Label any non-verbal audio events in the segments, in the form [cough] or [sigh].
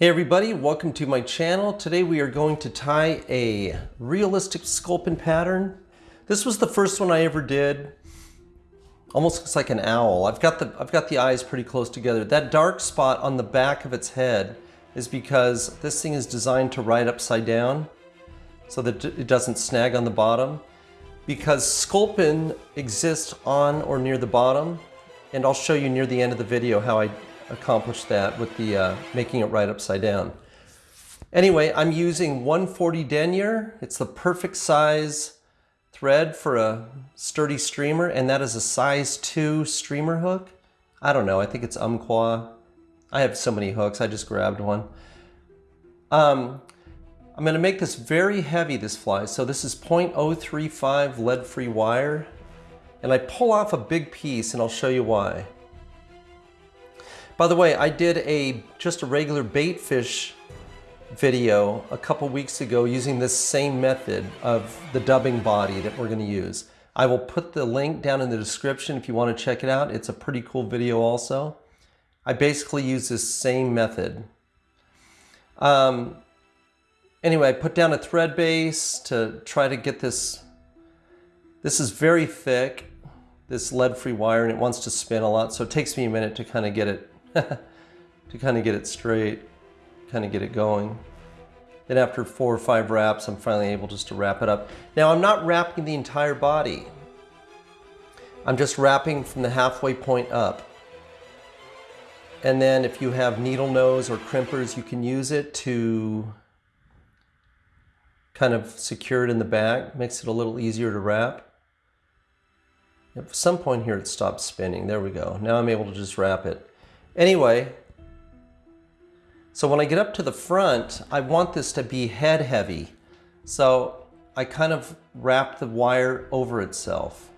Hey everybody, welcome to my channel. Today we are going to tie a realistic sculpin pattern. This was the first one I ever did. Almost looks like an owl. I've got the I've got the eyes pretty close together. That dark spot on the back of its head is because this thing is designed to ride upside down so that it doesn't snag on the bottom. Because sculpin exists on or near the bottom, and I'll show you near the end of the video how I accomplish that with the uh, making it right upside down. Anyway, I'm using 140 denier. It's the perfect size thread for a sturdy streamer, and that is a size 2 streamer hook. I don't know, I think it's Umpqua. I have so many hooks, I just grabbed one. Um, I'm going to make this very heavy, this fly. So this is 0.035 lead-free wire. And I pull off a big piece, and I'll show you why. By the way, I did a just a regular bait fish video a couple weeks ago using this same method of the dubbing body that we're going to use. I will put the link down in the description if you want to check it out. It's a pretty cool video also. I basically use this same method. Um, anyway, I put down a thread base to try to get this. This is very thick, this lead-free wire, and it wants to spin a lot, so it takes me a minute to kind of get it [laughs] to kind of get it straight, kind of get it going. Then after four or five wraps, I'm finally able just to wrap it up. Now I'm not wrapping the entire body. I'm just wrapping from the halfway point up. And then if you have needle nose or crimpers, you can use it to kind of secure it in the back. Makes it a little easier to wrap. At some point here it stops spinning. There we go. Now I'm able to just wrap it. Anyway, so when I get up to the front, I want this to be head heavy. So I kind of wrap the wire over itself.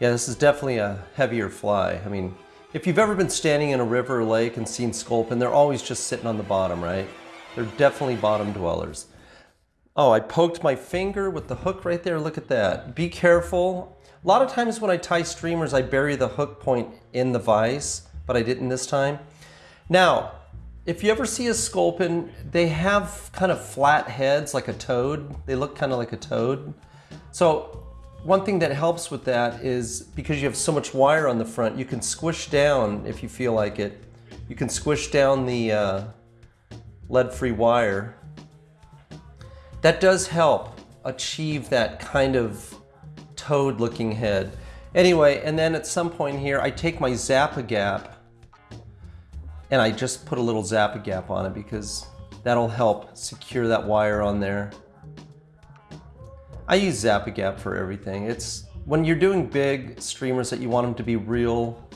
Yeah, this is definitely a heavier fly. I mean, if you've ever been standing in a river or lake and seen sculpin, they're always just sitting on the bottom, right? They're definitely bottom dwellers. Oh, I poked my finger with the hook right there. Look at that. Be careful. A lot of times when I tie streamers, I bury the hook point in the vise, but I didn't this time. Now, if you ever see a sculpin, they have kind of flat heads like a toad. They look kind of like a toad. So one thing that helps with that is because you have so much wire on the front, you can squish down if you feel like it. You can squish down the uh, lead-free wire that does help achieve that kind of toad looking head. Anyway, and then at some point here, I take my Zap-A-Gap and I just put a little Zap-A-Gap on it because that'll help secure that wire on there. I use Zap-A-Gap for everything. It's when you're doing big streamers that you want them to be real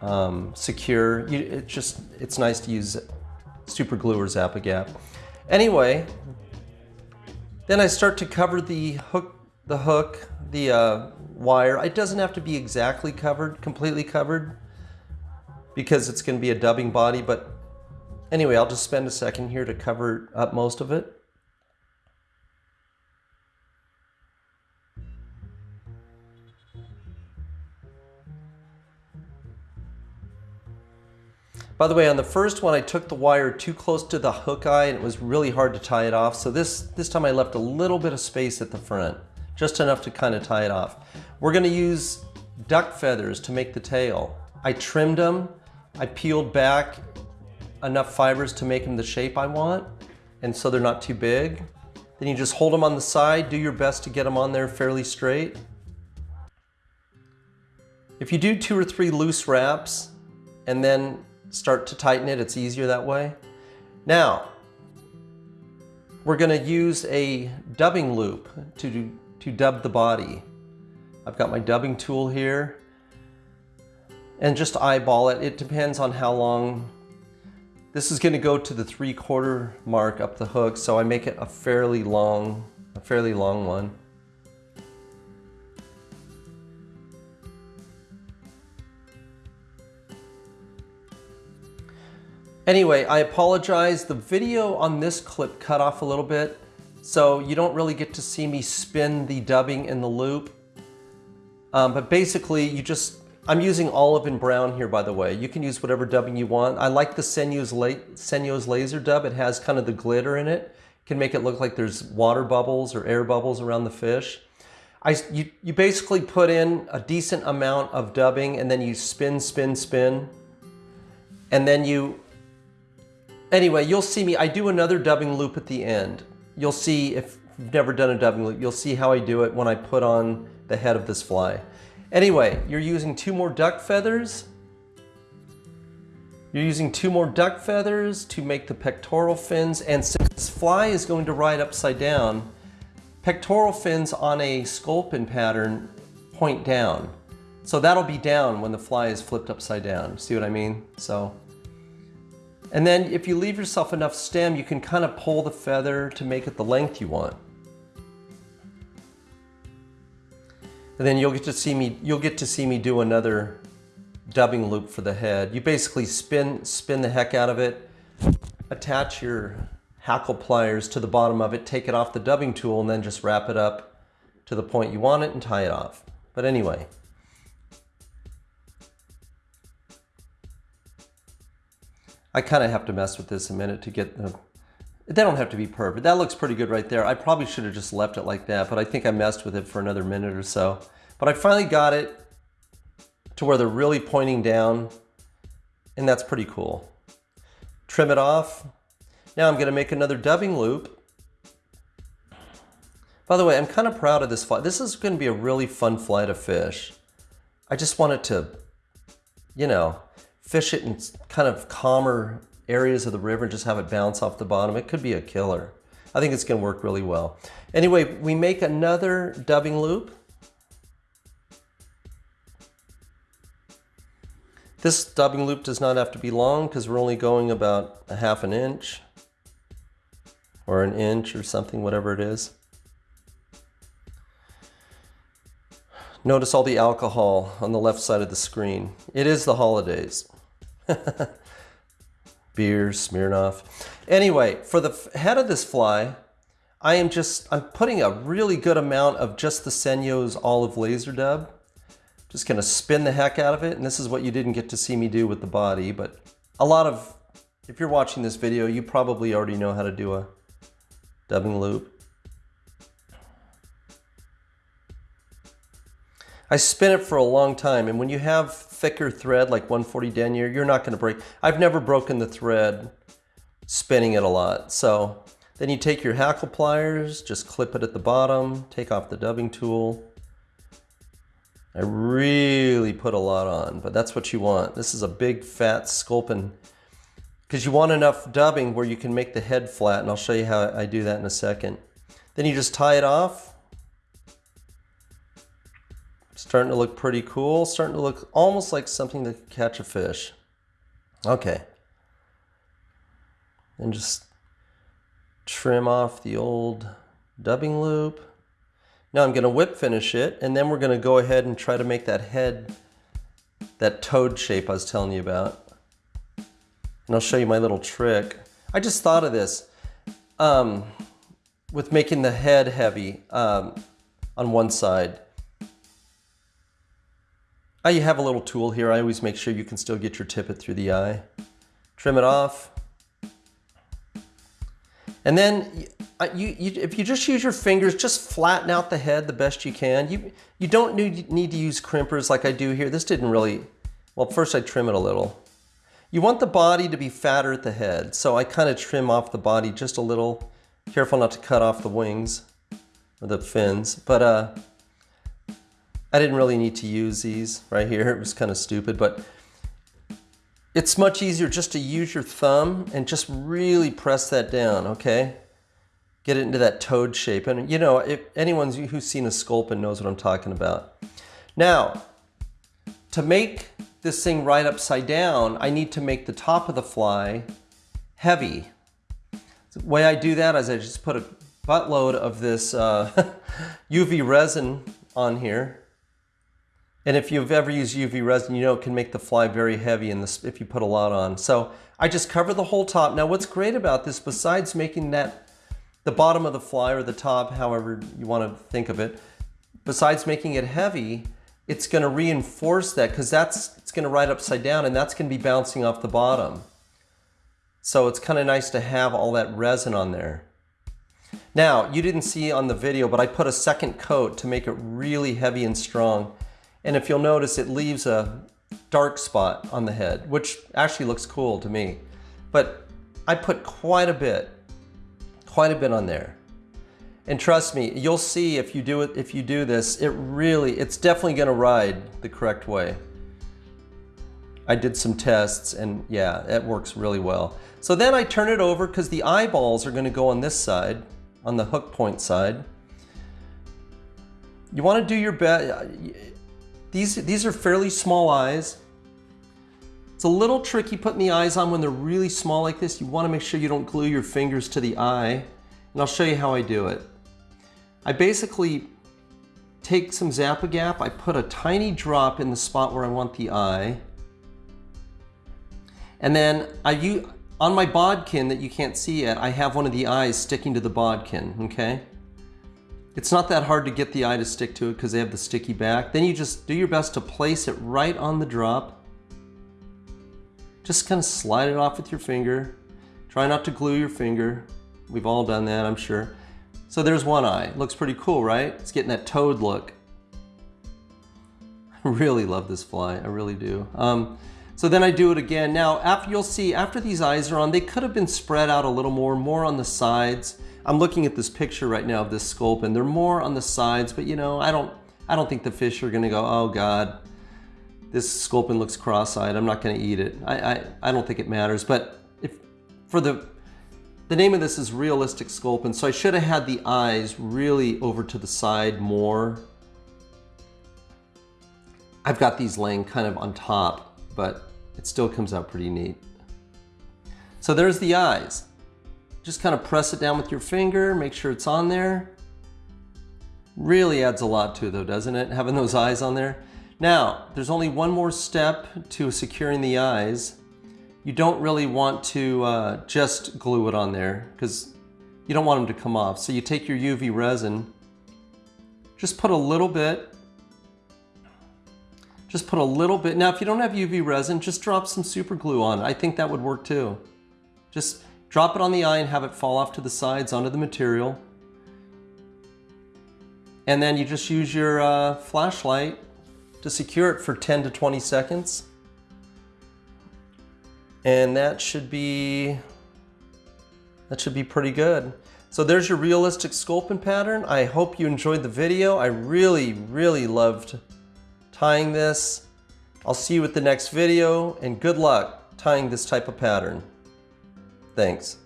um, secure, you, it just, it's nice to use super glue or Zap-A-Gap. Anyway, then I start to cover the hook, the hook, the uh, wire. It doesn't have to be exactly covered, completely covered, because it's going to be a dubbing body. But anyway, I'll just spend a second here to cover up most of it. By the way, on the first one, I took the wire too close to the hook eye and it was really hard to tie it off. So this, this time I left a little bit of space at the front, just enough to kind of tie it off. We're gonna use duck feathers to make the tail. I trimmed them, I peeled back enough fibers to make them the shape I want, and so they're not too big. Then you just hold them on the side, do your best to get them on there fairly straight. If you do two or three loose wraps, and then start to tighten it. It's easier that way. Now, we're going to use a dubbing loop to, to dub the body. I've got my dubbing tool here and just eyeball it. It depends on how long. This is going to go to the three quarter mark up the hook, so I make it a fairly long, a fairly long one. Anyway, I apologize. The video on this clip cut off a little bit, so you don't really get to see me spin the dubbing in the loop. Um, but basically you just, I'm using olive and brown here by the way. You can use whatever dubbing you want. I like the Senyo's, La Senyo's laser dub. It has kind of the glitter in it. Can make it look like there's water bubbles or air bubbles around the fish. I, you, you basically put in a decent amount of dubbing and then you spin, spin, spin. And then you, anyway, you'll see me, I do another dubbing loop at the end. You'll see, if you've never done a dubbing loop, you'll see how I do it when I put on the head of this fly. Anyway, you're using two more duck feathers. You're using two more duck feathers to make the pectoral fins. And since this fly is going to ride upside down, Pectoral fins on a sculpin pattern point down. So that'll be down when the fly is flipped upside down. See what I mean? So, and then if you leave yourself enough stem, you can kind of pull the feather to make it the length you want. And then you'll get to see me, you'll get to see me do another dubbing loop for the head. You basically spin, spin the heck out of it, attach your hackle pliers to the bottom of it, take it off the dubbing tool, and then just wrap it up to the point you want it and tie it off. But anyway. I kind of have to mess with this a minute to get the, they don't have to be perfect. That looks pretty good right there. I probably should have just left it like that, but I think I messed with it for another minute or so. But I finally got it to where they're really pointing down, and that's pretty cool. Trim it off, now I'm going to make another dubbing loop. By the way, I'm kind of proud of this flight. This is going to be a really fun flight of fish. I just wanted to, you know, fish it in kind of calmer areas of the river and just have it bounce off the bottom. It could be a killer. I think it's going to work really well. Anyway, we make another dubbing loop. This dubbing loop does not have to be long because we're only going about a half an inch or an inch or something, whatever it is. Notice all the alcohol on the left side of the screen. It is the holidays. [laughs] Beer, Smirnoff. Anyway, for the head of this fly, I am just, I'm putting a really good amount of just the Senyo's olive laser dub. Just gonna spin the heck out of it. And this is what you didn't get to see me do with the body, but a lot of, if you're watching this video, you probably already know how to do a dubbing loop. I spin it for a long time and when you have thicker thread like 140 denier, you're not going to break. I've never broken the thread spinning it a lot. So then you take your hackle pliers, just clip it at the bottom, take off the dubbing tool. I really put a lot on, but that's what you want. This is a big fat sculpin because you want enough dubbing where you can make the head flat and I'll show you how I do that in a second. Then you just tie it off. Starting to look pretty cool, starting to look almost like something to catch a fish. Okay. And just trim off the old dubbing loop. Now I'm going to whip finish it and then we're going to go ahead and try to make that head, that toad shape I was telling you about. And I'll show you my little trick. I just thought of this um, with making the head heavy um, on one side. I have a little tool here. I always make sure you can still get your tippet through the eye. Trim it off. And then you, you, if you just use your fingers, just flatten out the head the best you can. You, you don't need, need to use crimpers like I do here. This didn't really, well, first I trim it a little. You want the body to be fatter at the head, so I kind of trim off the body just a little. Careful not to cut off the wings or the fins, but uh, I didn't really need to use these right here. It was kind of stupid, but it's much easier just to use your thumb and just really press that down, okay? Get it into that toad shape. And you know, if anyone who's seen a sculpin knows what I'm talking about. Now, to make this thing right upside down, I need to make the top of the fly heavy. The way I do that is I just put a buttload of this uh, [laughs] UV resin on here. And if you've ever used UV resin, you know it can make the fly very heavy in this if you put a lot on. So I just cover the whole top. Now what's great about this, besides making that the bottom of the fly or the top, however you want to think of it, besides making it heavy, it's going to reinforce that because that's it's going to ride upside down and that's going to be bouncing off the bottom. So it's kind of nice to have all that resin on there. Now, you didn't see on the video, but I put a second coat to make it really heavy and strong. And if you'll notice, it leaves a dark spot on the head, which actually looks cool to me. But I put quite a bit, quite a bit on there. And trust me, you'll see if you do it, if you do this, it really, it's definitely gonna ride the correct way. I did some tests and yeah, it works really well. So then I turn it over because the eyeballs are gonna go on this side, on the hook point side. You wanna do your best. These, these are fairly small eyes. It's a little tricky putting the eyes on when they're really small like this. You wanna make sure you don't glue your fingers to the eye. And I'll show you how I do it. I basically take some Zap-A-Gap, I put a tiny drop in the spot where I want the eye. And then I use, on my bodkin that you can't see yet, I have one of the eyes sticking to the bodkin, okay? It's not that hard to get the eye to stick to it because they have the sticky back. Then you just do your best to place it right on the drop. Just kind of slide it off with your finger. Try not to glue your finger. We've all done that, I'm sure. So there's one eye. Looks pretty cool, right? It's getting that toad look. [laughs] I really love this fly, I really do. Um, so then I do it again. Now, after you'll see, after these eyes are on, they could have been spread out a little more, more on the sides. I'm looking at this picture right now of this sculpin. They're more on the sides, but you know, I don't, I don't think the fish are gonna go, oh God, this sculpin looks cross-eyed. I'm not gonna eat it. I, I, I don't think it matters. But if for the, the name of this is realistic sculpin, so I should have had the eyes really over to the side more. I've got these laying kind of on top, but it still comes out pretty neat. So there's the eyes. Just kind of press it down with your finger, make sure it's on there. Really adds a lot to it though, doesn't it? Having those eyes on there. Now, there's only one more step to securing the eyes. You don't really want to uh, just glue it on there because you don't want them to come off. So you take your UV resin, just put a little bit just put a little bit. Now, if you don't have UV resin, just drop some super glue on. I think that would work too. Just drop it on the eye and have it fall off to the sides onto the material. And then you just use your uh, flashlight to secure it for 10 to 20 seconds. And that should be, that should be pretty good. So there's your realistic sculpin pattern. I hope you enjoyed the video. I really, really loved tying this. I'll see you at the next video and good luck tying this type of pattern. Thanks.